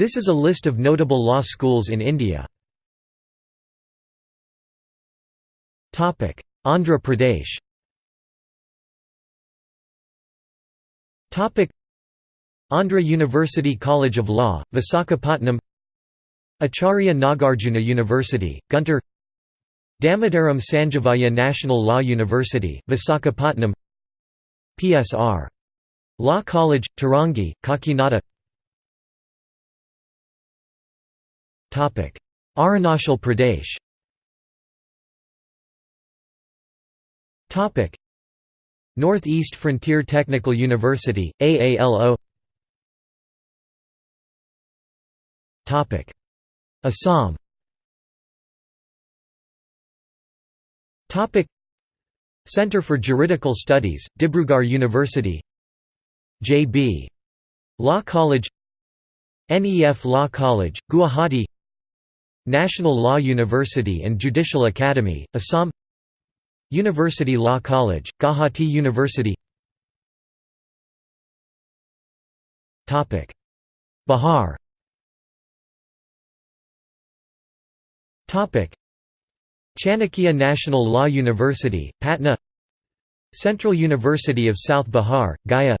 This is a list of notable law schools in India. Andhra Pradesh. Andhra University College of Law, Visakhapatnam. Acharya Nagarjuna University, Guntur. Damodaram Sanjivaya National Law University, Visakhapatnam. PSR. Law College, Tarangi, Kakinada Arunachal Pradesh. Topic. Northeast Frontier Technical University, AALO Topic. Assam. Topic. Center for Juridical Studies, Dibrugarh University. J.B. Law College. NEF Law College, Guwahati National Law University and Judicial Academy, Assam University Law College, Guwahati University Bihar Chanakya National Law University, Patna Central University of South Bihar, Gaya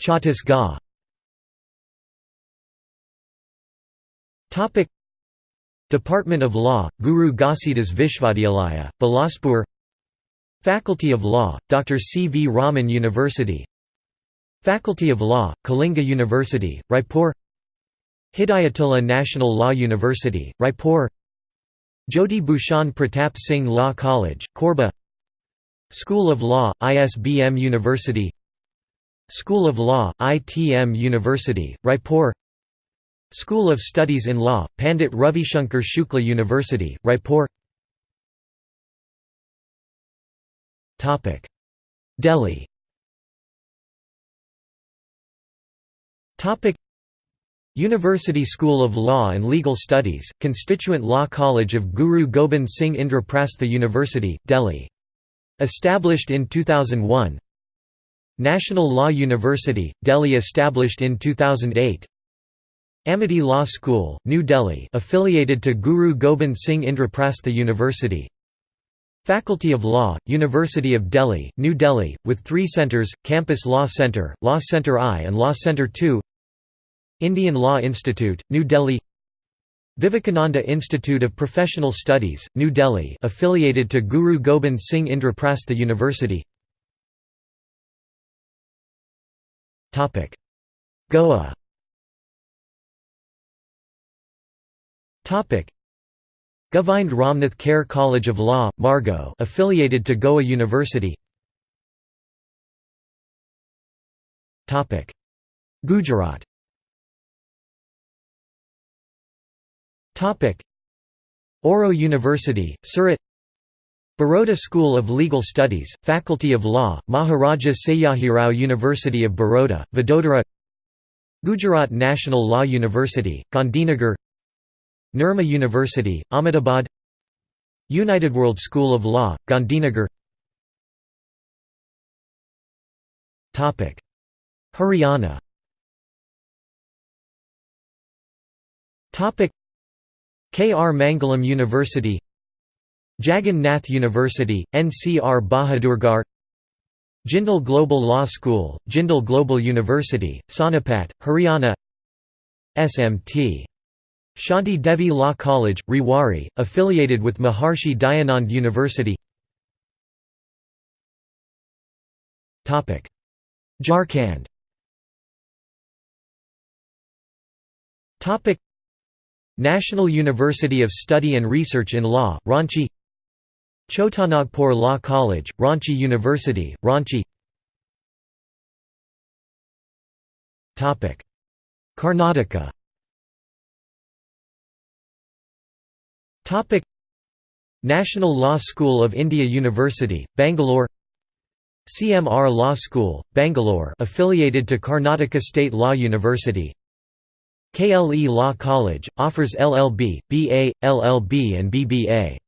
Chhattisgarh Department of Law, Guru Ghasidas Vishwavidyalaya, Bilaspur Faculty of Law, Dr. C. V. Raman University Faculty of Law, Kalinga University, Raipur Hidayatullah National Law University, Raipur Jyoti Bhushan Pratap Singh Law College, Korba School of Law, ISBM University School of Law, ITM University, Raipur School of Studies in Law, Pandit Ravishankar Shukla University, Raipur. Delhi. University School of Law and Legal Studies, Constituent Law College of Guru Gobind Singh Indraprastha University, Delhi. Established in 2001 National Law University, Delhi established in 2008 Amity Law School, New Delhi affiliated to Guru Gobind Singh Indraprastha University. Faculty of Law, University of Delhi, New Delhi, with three centres, Campus Law Centre, Law Centre I and Law Centre II Indian Law Institute, New Delhi. Vivekananda Institute of Professional Studies, New Delhi affiliated to Guru Gobind Singh Indraprastha University. Goa Govind Ramnath Kher College of Law, Margao affiliated to Goa University. Gujarat. Auro University, Surat. Baroda School of Legal Studies, Faculty of Law, Maharaja Sayajirao University of Baroda, Vadodara. Gujarat National Law University, Gandhinagar Nirma University, Ahmedabad United World School of Law, Gandhinagar Haryana K. R. Mangalam University Jagan Nath University, NCR Bahadurgarh Jindal Global Law School, Jindal Global University, Sonipat, Haryana SMT. Shanti Devi Law College, Rewari, affiliated with Maharshi Dayanand University. Jharkhand. National University of Study and Research in Law, Ranchi. Chotanagpur Law College, Ranchi University, Ranchi. Karnataka National Law School of India University, Bangalore CMR Law School, Bangalore affiliated to Karnataka State Law University KLE Law College, offers LLB, BA, LLB and BBA.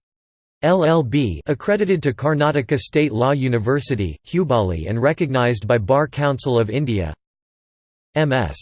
LLB accredited to Karnataka State Law University, Hubballi and recognized by Bar Council of India MS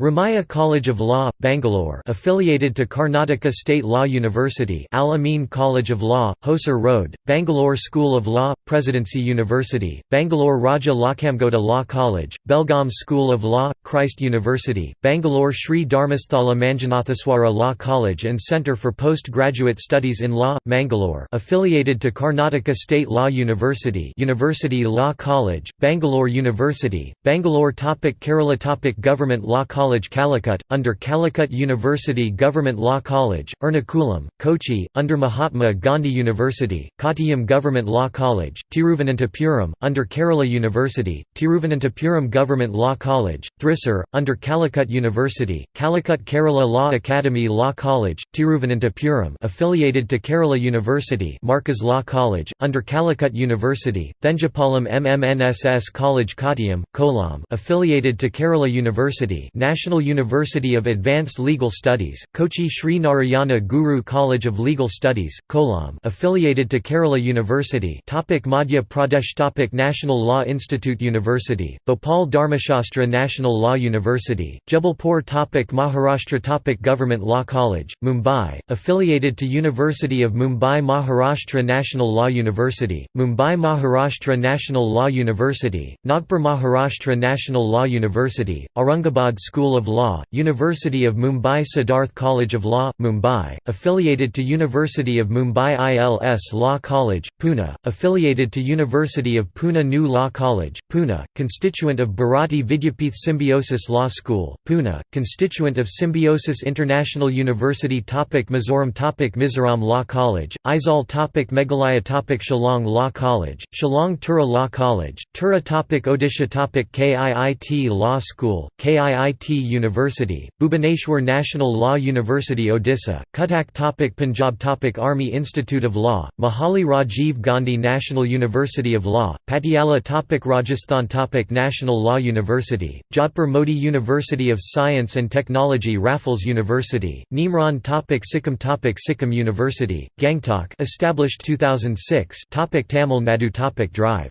Ramaiah College of Law, Bangalore affiliated to Karnataka State Law University Al Amin College of Law, Hosur Road, Bangalore School of Law, Presidency University, Bangalore Raja Lakhamgouda Law College, Belgaum School of Law, Christ University, Bangalore Sri Dharmasthala Manjunatheswara Law College and Centre for Postgraduate Studies in Law, Mangalore affiliated to Karnataka State Law University University Law College, Bangalore University, Bangalore topic Kerala topic Government Law College College Calicut, under Calicut University Government Law College, Ernakulam, Kochi, under Mahatma Gandhi University, Kottayam Government Law College, Tiruvananthapuram, under Kerala University, Tiruvananthapuram Government Law College, Thrissur, under Calicut University, Calicut Kerala Law Academy Law College, Tiruvananthapuram affiliated to Kerala University Markaz Law College, under Calicut University, Thenhipalam MMNSS College Kottayam, Kollam affiliated to Kerala University National University of Advanced Legal Studies, Kochi Sri Narayana Guru College of Legal Studies, Kollam affiliated to Kerala University topic Madhya Pradesh topic National Law Institute University, Bhopal Dharmashastra National Law University, Jabalpur topic Maharashtra topic Government Law College, Mumbai, affiliated to University of Mumbai Maharashtra National Law University, Mumbai Maharashtra National Law University, Nagpur Maharashtra National Law University, Aurangabad School School of Law, University of Mumbai Siddharth College of Law, Mumbai, affiliated to University of Mumbai ILS Law College, Pune, affiliated to University of Pune New Law College, Pune, constituent of Bharati Vidyapeeth Symbiosis Law School, Pune, constituent of Symbiosis International University topic Mizoram topic Mizoram Law College, Aizawl topic Meghalaya topic Shillong Law College, Shillong Tura Law College, Tura topic Odisha topic KIIT Law School, KIIT University, Bhubaneswar National Law University Odisha, Cuttack topic Punjab topic Army Institute of Law, Mohali Rajiv Gandhi National University of Law, Patiala topic Rajasthan topic National Law University, Jodhpur Mody University of Science and Technology Raffles University, Neemrana topic Sikkim topic Sikkim University, Gangtok established 2006 topic Tamil Nadu topic Drive.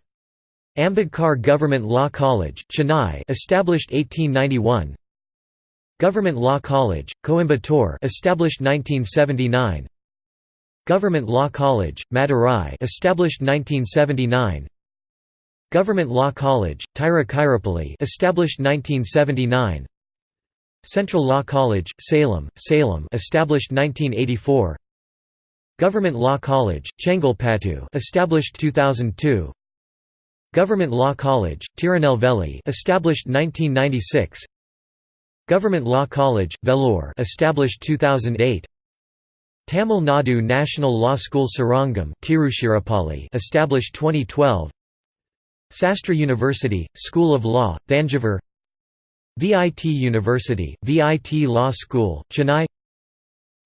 Ambedkar Government Law College, Chennai established 1891 Government Law College, Coimbatore established 1979 Government Law College, Madurai established 1979 Government Law College, Tiruchirappalli established 1979 Central Law College, Salem, Salem established 1984 Government Law College, Chengalpattu established 2002 Government Law College, Tirunelveli established 1996 Government Law College, Vellore established 2008 Tamil Nadu National Law School Srirangam Tiruchirappalli established 2012 Sastra University, School of Law, Thanjavur. VIT University, VIT Law School, Chennai.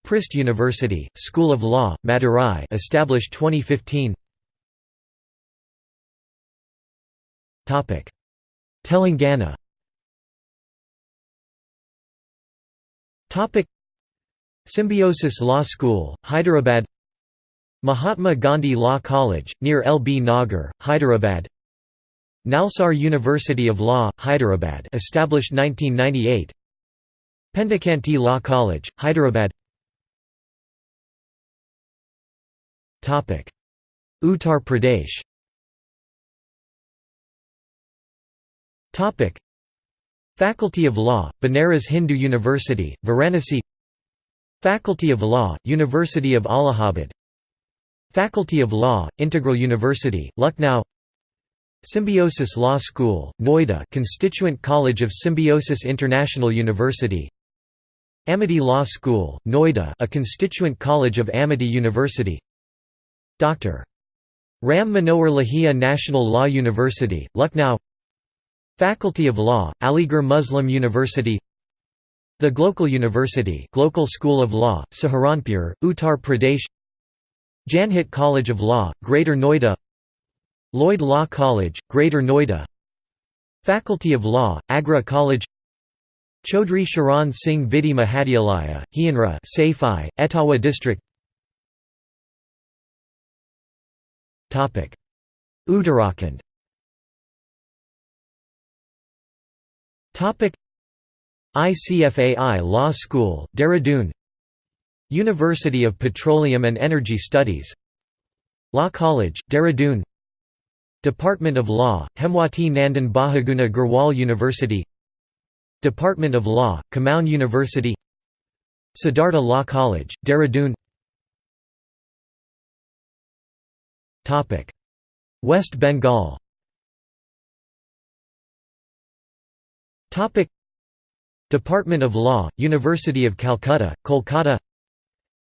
Prist University, School of Law, Madurai established 2015 Telangana Topic Symbiosis Law School, Hyderabad Mahatma Gandhi Law College, near L. B. Nagar, Hyderabad Nalsar University of Law, Hyderabad established 1998 Pendekanti Law College, Hyderabad Uttar Pradesh Faculty of Law, Banaras Hindu University, Varanasi Faculty of Law, University of Allahabad Faculty of Law, Integral University, Lucknow Symbiosis Law School, Noida Constituent College of Symbiosis International University Amity Law School, Noida a constituent college of Amity University Dr. Ram Manohar Lohia National Law University, Lucknow Faculty of Law, Aligarh Muslim University The Global University Global School of Law, Saharanpur, Uttar Pradesh Janhit College of Law, Greater Noida Lloyd Law College, Greater Noida Faculty of Law, Agra College Chaudhry Sharan Singh Vidhi Mahavidyalaya, Hianra Saifai, Etawah District Uttarakhand ICFAI Law School, Dehradun University of Petroleum and Energy Studies. Law College, Dehradun Department of Law, Hemwati Nandan Bahuguna Garhwal University. Department of Law, Kumaon University. Siddhartha Law College, Dehradun West Bengal Department of Law, University of Calcutta, Kolkata.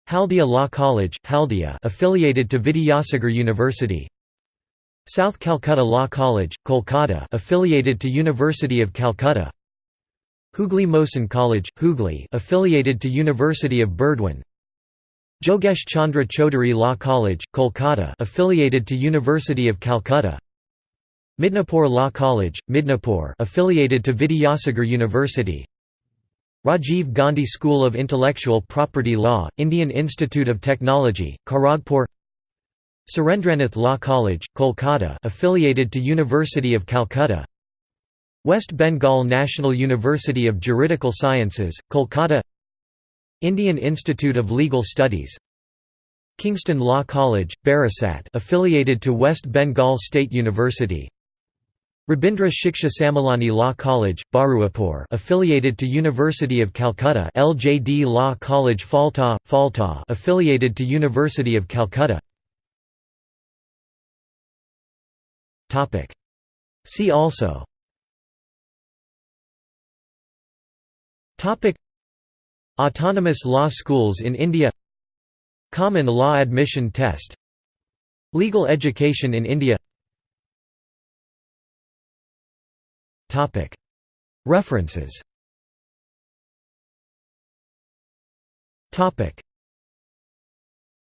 Haldia Law College, Haldia affiliated to Vidyasagar University. South Calcutta Law College, Kolkata affiliated to University of Calcutta. Hooghly Mohsin College, Hooghly affiliated to University of Burdwan Jogesh Chandra Chaudhary Law College, Kolkata affiliated to University of Calcutta Midnapore Law College, Midnapore affiliated to Vidyasagar University. Rajiv Gandhi School of Intellectual Property Law, Indian Institute of Technology, Kharagpur. Surendranath Law College, Kolkata affiliated to University of Calcutta. West Bengal National University of Juridical Sciences, Kolkata. Indian Institute of Legal Studies. Kingston Law College, Barasat affiliated to West Bengal State University Rabindra Shiksha Sammilani Law College, Baruipur affiliated to University of Calcutta LJD Law College Phalta, Phalta affiliated to University of Calcutta. See also. Autonomous law schools in India. Common law admission test. Legal education in India References